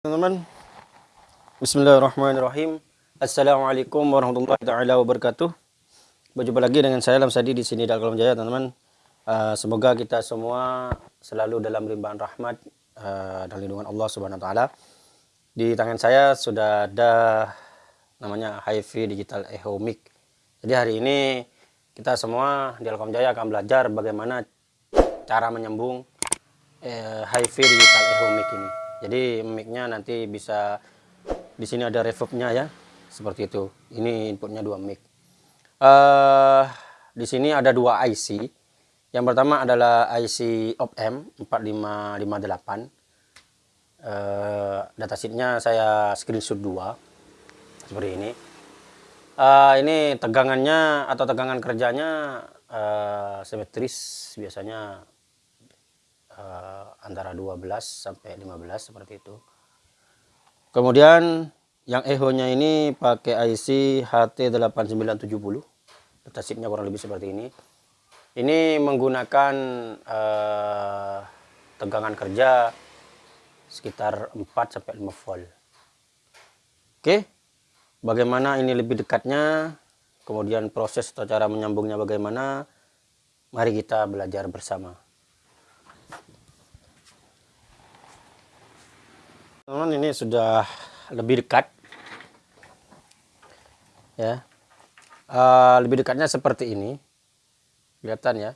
teman-teman Bismillahirrahmanirrahim. Assalamualaikum warahmatullahi taala wabarakatuh. Berjumpa lagi dengan saya Lamsadi di sini dalam Jaya teman-teman. Uh, Semoga kita semua selalu dalam limpahan rahmat uh, dan lindungan Allah subhanahu wa ta'ala. Di tangan saya sudah ada namanya HiFi Digital Echo Mic Jadi hari ini kita semua di Alkom Jaya akan belajar bagaimana cara menyambung uh, HiFi Digital Echo Mic ini jadi mic-nya nanti bisa di sini ada reverb-nya ya seperti itu. Ini inputnya dua mic. Uh, di sini ada dua IC yang pertama adalah IC OPM 4558 uh, datasheetnya saya screenshot dua seperti ini. Uh, ini tegangannya atau tegangan kerjanya uh, simetris biasanya uh, antara 12 sampai 15 seperti itu. Kemudian yang echo-nya ini pakai IC HT8970. Datasheetnya kurang lebih seperti ini. Ini menggunakan uh, tegangan kerja sekitar 4 sampai 5 volt. Oke. Bagaimana ini lebih dekatnya? Kemudian proses atau cara menyambungnya bagaimana? Mari kita belajar bersama. Teman-teman ini sudah lebih dekat. Ya. Uh, lebih dekatnya seperti ini. Kelihatan ya.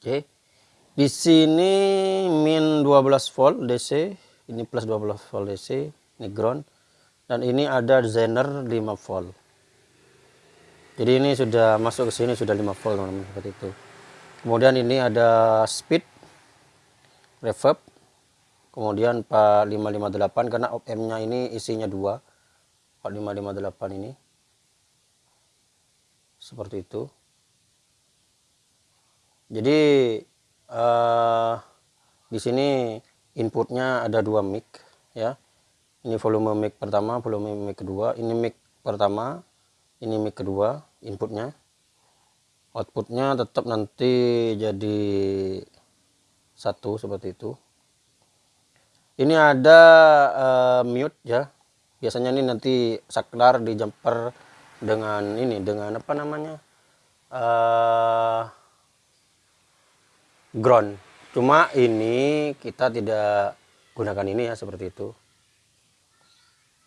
Oke. Di sini min 12 volt DC ini plus 12 volt DC ini ground. Dan ini ada zener 5 volt. Jadi ini sudah masuk ke sini sudah 5 volt teman-teman seperti itu. Kemudian ini ada speed reverb kemudian 4558 karena OPM nya ini isinya dua. 4558 ini. Seperti itu. Jadi uh, di sini inputnya ada dua mic ya. Ini volume mic pertama volume mic kedua. Ini mic pertama ini mic kedua inputnya. Outputnya tetap nanti jadi satu seperti itu ini ada uh, mute ya. Biasanya ini nanti saklar di jumper dengan ini dengan apa namanya? Uh, ground. Cuma ini kita tidak gunakan ini ya seperti itu.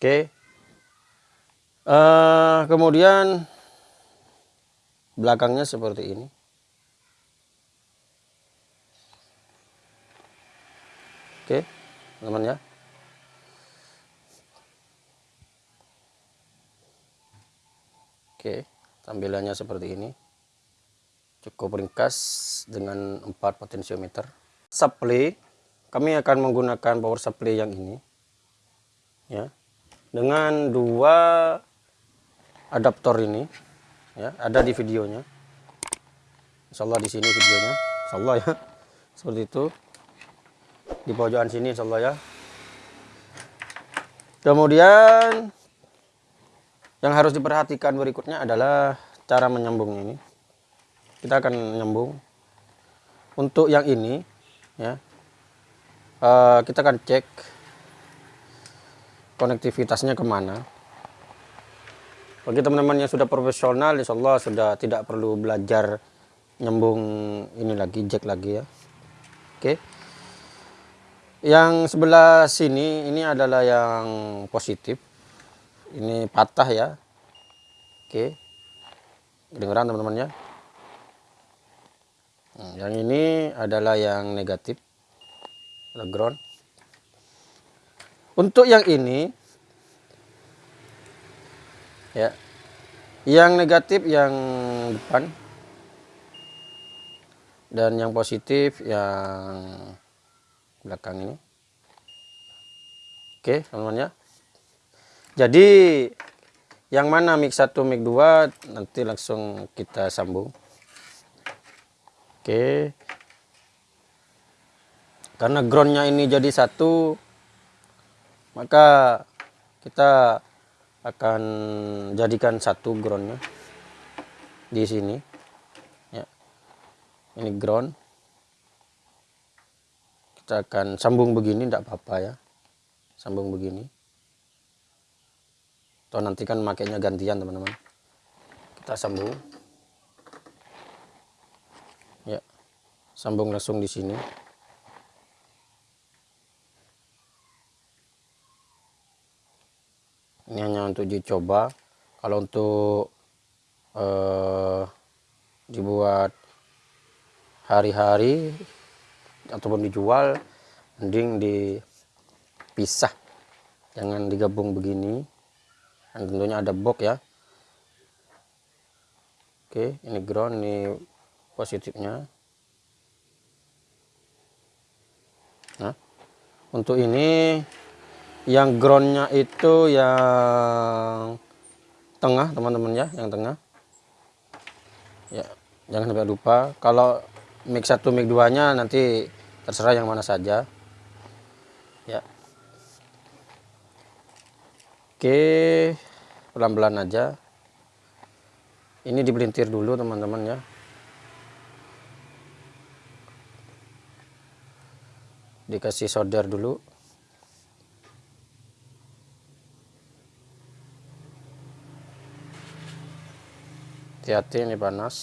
Oke. Okay. uh, eh, kemudian belakangnya seperti ini. Oke. okay teman-teman ya oke tampilannya seperti ini. Cukup ringkas dengan 4 potensiometer supply kami akan menggunakan power supply yang ini ya. Dengan dua adaptor ini ya ada di videonya. Insyaallah di sini videonya. Insyaallah ya. Seperti itu di pojokan sini insyaallah ya. Kemudian yang harus diperhatikan berikutnya adalah cara menyambung ini. Kita akan menyambung. Untuk yang ini ya uh, kita akan cek konektivitasnya ke mana. Bagi teman-teman yang sudah profesional insya Allah sudah tidak perlu belajar nyambung ini lagi jack lagi ya. Oke. okay yang sebelah sini ini adalah yang positif. Ini patah ya. Oke. Kedengeran teman-teman ya? Nah, yang ini adalah yang negatif. Ground untuk yang ini ya yang negatif yang depan. Dan yang positif yang belakang ini. Oke teman-teman ya. Jadi yang mana mic 1 mic 2 nanti langsung kita sambung. Oke. Karena groundnya ini jadi satu maka kita akan jadikan satu groundnya di sini. Ya. Ini ground kita akan sambung begini tidak apa-apa ya. Sambung begini. Atau nanti kan makainya gantian teman-teman. Kita sambung. Ya sambung langsung di sini. Ini hanya untuk dicoba. Kalau untuk eh, dibuat hari-hari ataupun dijual mending dipisah. Jangan digabung begini. Dan tentunya ada box ya. Oke ini ground ini positifnya. Nah untuk ini yang groundnya itu yang tengah teman-teman ya yang tengah. Ya jangan sampai lupa. Kalau mic 1 mic 2 nya nanti terserah yang mana saja. Ya. Oke pelan-pelan aja. Ini dibelintir dulu teman-teman ya. Dikasih solder dulu. Hati-hati ini panas.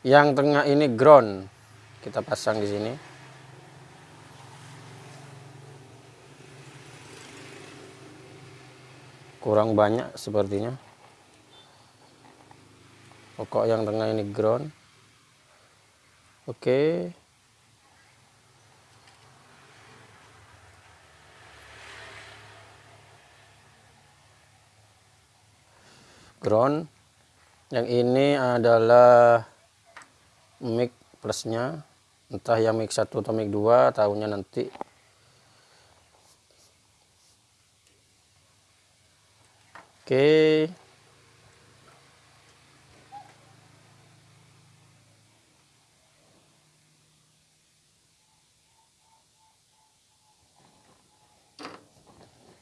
Yang tengah ini ground kita pasang di sini. Kurang banyak sepertinya. Pokok yang tengah ini ground. Oke. Ground. Yang ini adalah mic plusnya entah yang mic 1 atau mic 2 tahunya nanti. Oke.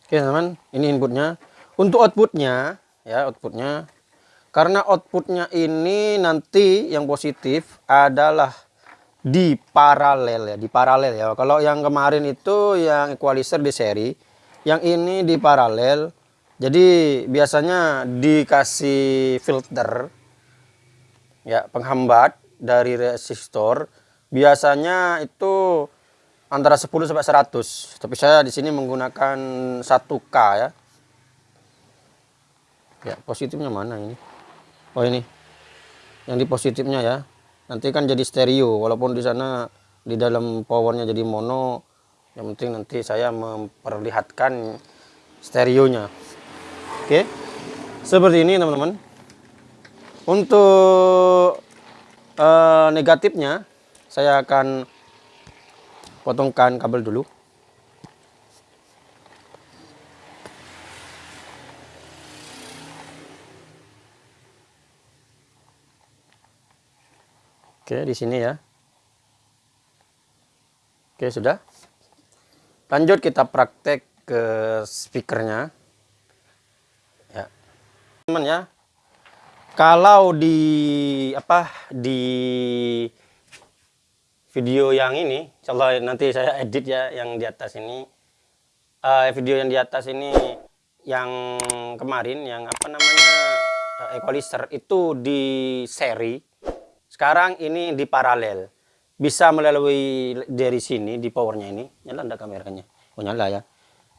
Oke teman, ini inputnya. Untuk outputnya, ya outputnya. Karena outputnya ini nanti yang positif adalah di paralel ya di paralel ya. Kalau yang kemarin itu yang equalizer di seri yang ini di paralel. Jadi biasanya dikasih filter ya penghambat dari resistor. Biasanya itu antara 10 sampai 100 tapi saya di sini menggunakan 1K ya. Ya positifnya mana ini? Oh ini. Yang di positifnya ya nanti kan jadi stereo walaupun di sana di dalam powernya jadi mono yang penting nanti saya memperlihatkan stereonya. Oke? Seperti ini teman-teman. Untuk uh, negatifnya saya akan potongkan kabel dulu Oke, di sini ya. Oke, sudah. Lanjut kita praktek ke speakernya. Ya. Teman ya. Kalau di apa di video yang ini, insyaallah nanti saya edit ya yang di atas ini. Uh, video yang di atas ini yang kemarin yang apa namanya uh, equalizer itu di seri sekarang ini di paralel. Bisa melalui dari sini di powernya ini. Nyala enggak kameranya? Oh nyala ya.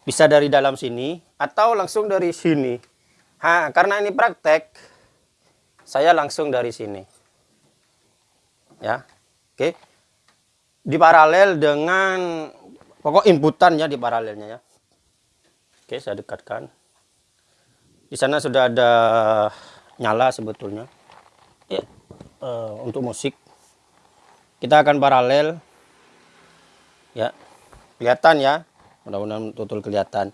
Bisa dari dalam sini atau langsung dari sini. Ha, karena ini praktek saya langsung dari sini. Ya. Oke. Di paralel dengan pokok inputan ya di paralelnya ya. Oke, saya dekatkan. Di sana sudah ada nyala sebetulnya. Uh, untuk musik kita akan paralel. Ya kelihatan ya. Mudah-mudahan tutul kelihatan.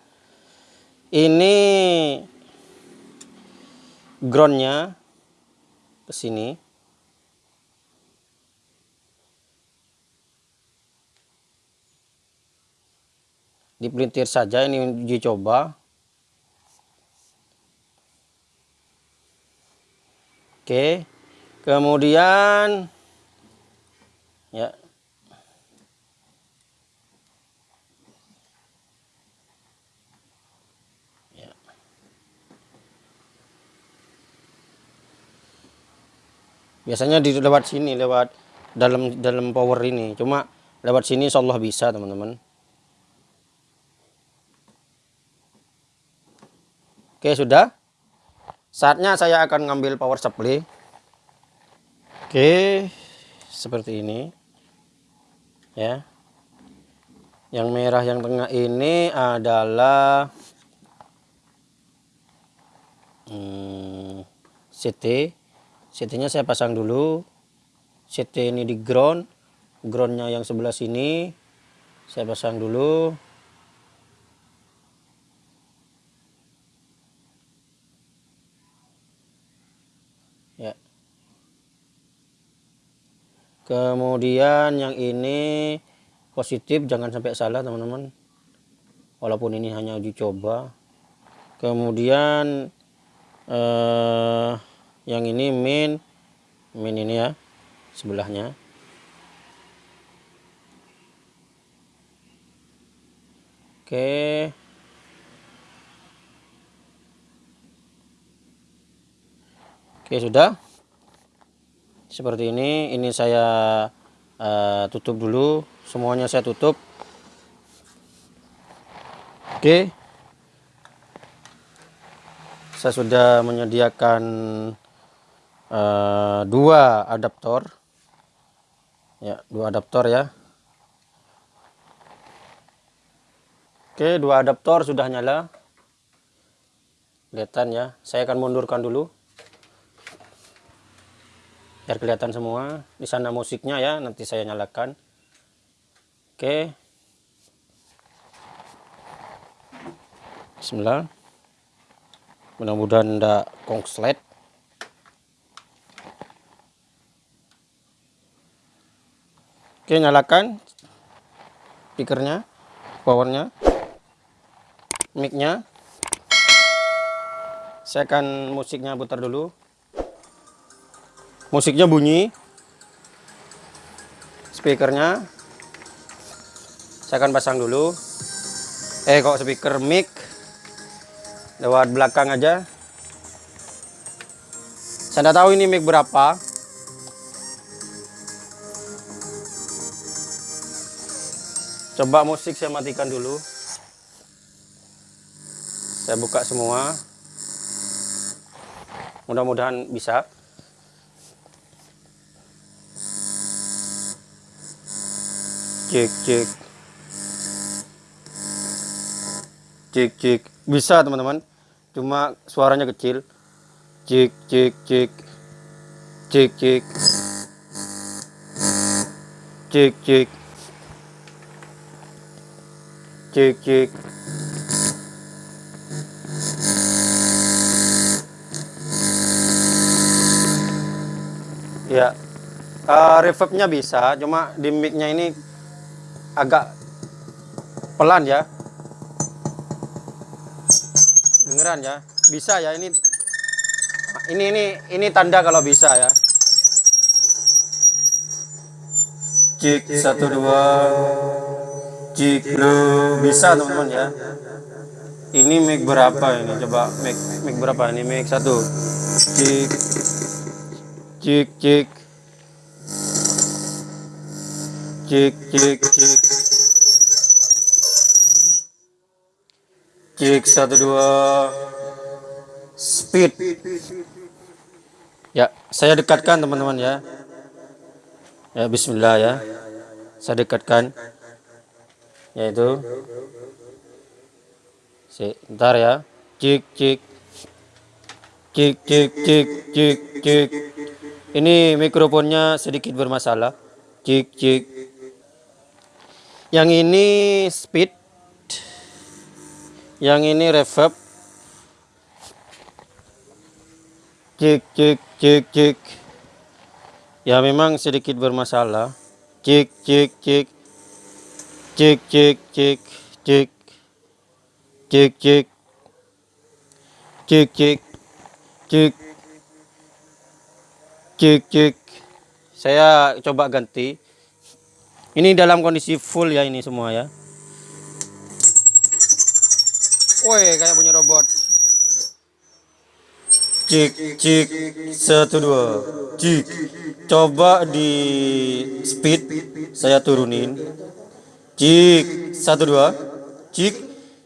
Ini groundnya ke sini. Dipelintir saja ini uji coba. Oke kemudian ya. ya. Biasanya di lewat sini lewat dalam dalam power ini. Cuma lewat sini insyaallah bisa teman-teman. Oke sudah. Saatnya saya akan ngambil power supply oke seperti ini ya. Yang merah yang tengah ini adalah hmm, CT CT nya saya pasang dulu. CT ini di ground. Groundnya yang sebelah sini saya pasang dulu kemudian yang ini positif jangan sampai salah teman-teman. Walaupun ini hanya uji coba. Kemudian eh, yang ini min min ini ya sebelahnya. Oke. Oke sudah seperti ini ini saya uh, tutup dulu. Semuanya saya tutup. Oke. Saya sudah menyediakan uh, dua adaptor. Ya dua adaptor ya. Oke dua adaptor sudah nyala. Kelihatan ya. Saya akan mundurkan dulu biar kelihatan semua. Di sana musiknya ya nanti saya nyalakan. Oke. Bismillah. Mudah-mudahan tidak kongslet. Oke nyalakan speakernya powernya micnya. Saya akan musiknya putar dulu musiknya bunyi. Speakernya. Saya akan pasang dulu. Eh kok speaker mic? Lewat belakang aja. Saya tidak tahu ini mic berapa. Coba musik saya matikan dulu. Saya buka semua. Mudah-mudahan bisa cek cek cek cek bisa teman-teman. Cuma suaranya kecil. Cek cek cek cek cek cek cek cek cek ya. Uh, reverbnya bisa cuma di micnya ini agak pelan ya. Dengeran ya. Bisa ya ini. Ini ini ini tanda kalau bisa ya. Cik satu dua. Cik lu bisa teman-teman ya. Ini mic berapa ini? Coba mic mic berapa ini? Mic satu. Cik. Cik cik cek cek cek cek satu dua. Speed. Ya saya dekatkan teman-teman ya. Ya Bismillah ya. Saya dekatkan. Yaitu sebentar ya. Cek cek cek cek cek cek cek ini mikrofonnya sedikit bermasalah. Cek cek yang ini speed. Yang ini reverb. Cek cek cek cek ya memang sedikit bermasalah. Cek cek cek cek cek cek cek cek cek cek cek cek cek cek saya coba ganti ini dalam kondisi full ya ini semua ya. Woi, kayak punya robot. cik cik satu dua. Cik coba di speed saya turunin. Cik satu dua. Cik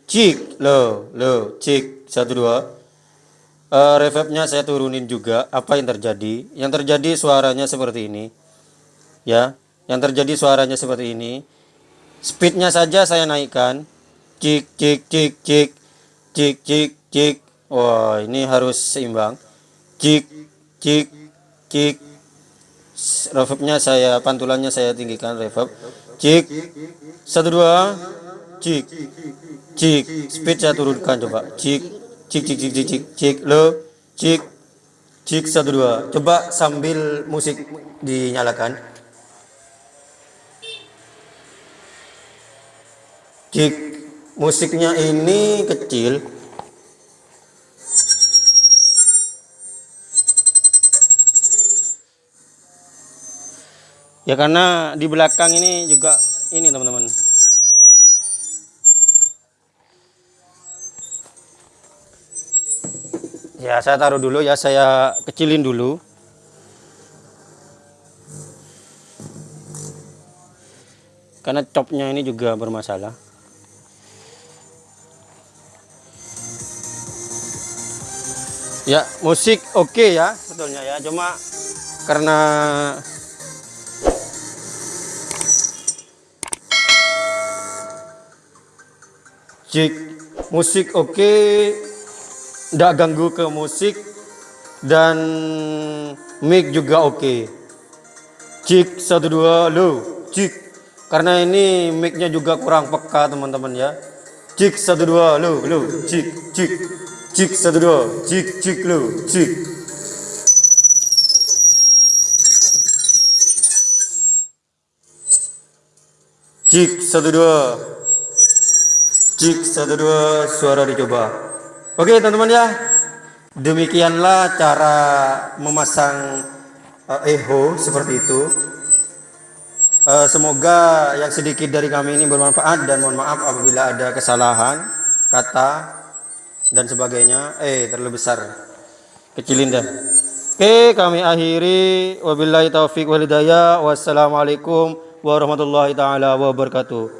cik lo lo cik satu dua. Uh, reverbnya saya turunin juga apa yang terjadi? Yang terjadi suaranya seperti ini ya yang terjadi suaranya seperti ini. Speednya saja saya naikkan. Cik cik cik cik. Cik cik cik. Wah ini harus seimbang. Cik cik cik. Reverbnya saya pantulannya saya tinggikan reverb. Cik. Satu dua. Cik. Cik. Speed saya turunkan coba. Cik cik cik cik cik cik cik. Lo. Cik. Cik satu dua. Coba sambil musik dinyalakan cik musiknya ini kecil. Ya karena di belakang ini juga ini teman-teman. Ya saya taruh dulu ya saya kecilin dulu. Karena copnya ini juga bermasalah ya musik oke okay ya. Sebetulnya ya cuma karena cik musik oke okay, tidak ganggu ke musik dan mic juga oke. Okay. cik satu dua lo cik. Karena ini micnya juga kurang peka teman-teman ya. Cik satu dua lo lo cik cik cik satu dua. Cik cik lo cik. Cik satu dua. Cik satu dua. Suara dicoba. Oke teman-teman ya, demikianlah cara memasang uh, echo seperti itu. Uh, semoga yang sedikit dari kami ini bermanfaat dan mohon maaf apabila ada kesalahan kata dan sebagainya. Eh terlalu besar, kecilin dah. Oke kami akhiri wabillahi taufik walhidayah wassalamualaikum warahmatullahi taala wabarakatuh.